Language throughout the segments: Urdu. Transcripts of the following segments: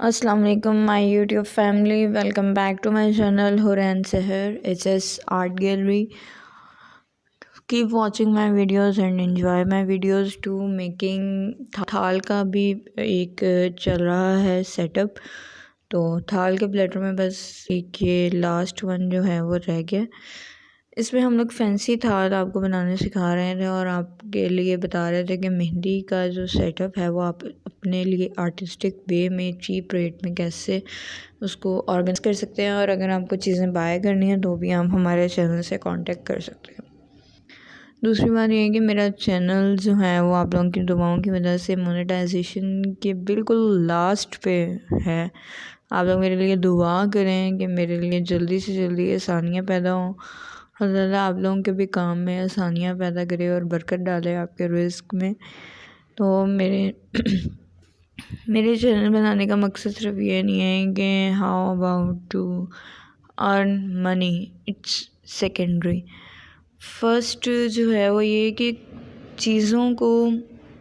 السلام علیکم، my YouTube family, welcome back to my channel Hoorain Sahar H S art gallery. Keep watching my videos and enjoy my videos to making تھال کا بھی ایک چل رہا ہے سیٹ اپ تو تھال کے پلیٹر میں بس ایک یہ لاسٹ ون جو ہے وہ رہ گیا۔ اس میں ہم لوگ فینسی تھال آپ کو بنانے سکھا رہے تھے اور آپ کے لیے بتا رہے تھے کہ مہندی کا جو سیٹ اپ ہے وہ آپ اپنے لیے آرٹسٹک وے میں چیپ ریٹ میں کیسے اس کو آرگنائز کر سکتے ہیں اور اگر آپ کو چیزیں بائی کرنی ہیں تو بھی آپ ہمارے چینل سے کانٹیکٹ کر سکتے ہیں۔ دوسری بات یہ ہے کہ میرا چینل جو ہے وہ آپ لوگوں کی دعاؤں کی وجہ سے مونیٹائزیشن کے بالکل لاسٹ پہ ہے۔ آپ لوگ میرے لیے دعا کریں کہ میرے لیے جلدی سے جلدی آسانیاں پیدا ہوں۔ اللہ آپ لوگوں کے بھی کام میں آسانیاں پیدا کرے اور برکت ڈالے آپ کے رزق میں۔ تو میرے میرے چینل بنانے کا مقصد صرف یہ نہیں ہے کہ how about to earn money it's secondary first جو ہے وہ یہ کہ چیزوں کو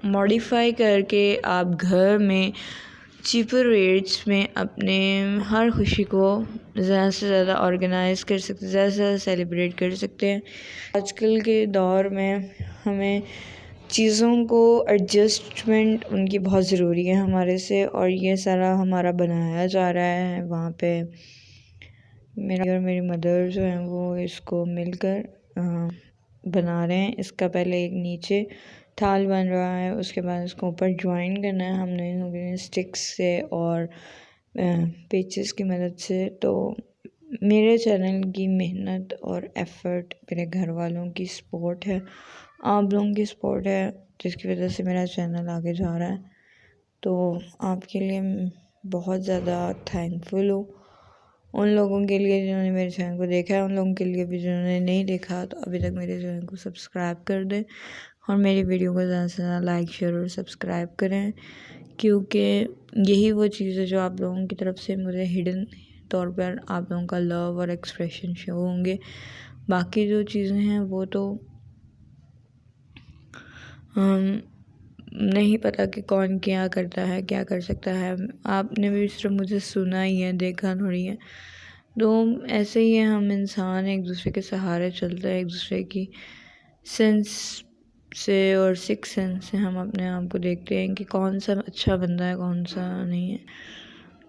ماڈیفائی کر کے آپ گھر میں چیپر ریٹس میں اپنے ہر خوشی کو زیادہ سے زیادہ آرگنائز کر سکتے زیادہ سے زیادہ سیلیبریٹ کر سکتے ہیں۔ آج کل کے دور میں ہمیں چیزوں کو ایڈجسٹمنٹ ان کی بہت ضروری ہے ہمارے سے، اور یہ سارا ہمارا بنایا جا رہا ہے وہاں پہ۔ میرا اور میری مدر جو ہیں وہ اس کو مل کر بنا رہے ہیں۔ اس کا پہلے ایک نیچے تھال بن رہا ہے، اس کے بعد اس کو اوپر جوائن کرنا ہے۔ ہم نے اسٹکس سے اور پیچز کی مدد سے۔ تو میرے چینل کی محنت اور ایفرٹ میرے گھر والوں کی سپورٹ ہے۔ آپ لوگوں کی سپورٹ ہے، جس کی وجہ سے میرا چینل آگے جا رہا ہے۔ تو آپ کے لیے بہت زیادہ تھینک فل ہوں۔ ان لوگوں کے لیے جنہوں نے میرے چینل کو دیکھا ہے، ان لوگوں کے لیے بھی جنہوں نے نہیں دیکھا، تو ابھی تک میرے چینل کو سبسکرائب کر دیں۔ اور میری ویڈیو کو زیادہ سے زیادہ لائک، شیئر اور سبسکرائب کریں، کیونکہ یہی وہ چیز ہے جو آپ لوگوں کی طرف سے مجھے ہڈن طور پر آپ لوگوں کا لو اور ایکسپریشن شو ہوں گے۔ باقی جو چیزیں ہیں وہ تو نہیں پتہ کہ کون کیا کرتا ہے، کیا کر سکتا ہے۔ آپ نے بھی صرف مجھے سنا ہی ہے، دیکھا تھوڑی ہے۔ تو ایسے ہی ہے ہم انسان ایک دوسرے کے سہارے چلتے ہیں، ایک دوسرے کی سینس سے اور سکس سینس سے ہم اپنے آپ کو دیکھتے ہیں کہ کون سا اچھا بندہ ہے، کون سا نہیں ہے۔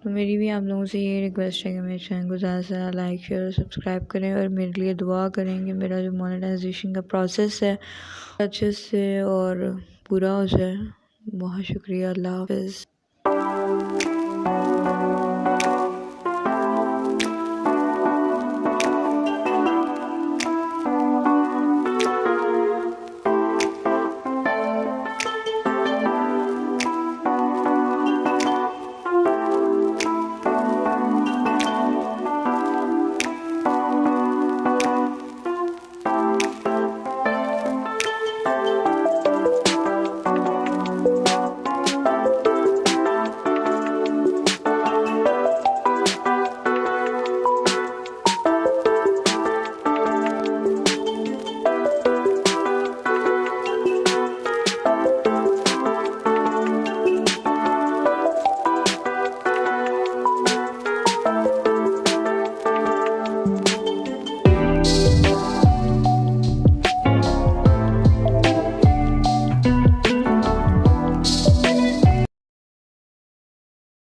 تو میری بھی آپ لوگوں سے یہ ریکویسٹ ہے کہ میرے چینل کو زیادہ سے زیادہ لائک شیئر اور سبسکرائب کریں اور میرے لیے دعا کریں کہ میرا جو مونیٹائزیشن کا پروسیس ہے، اچھے سے اور پورا ہو جائے۔ بہت شکریہ، اللہ حافظ۔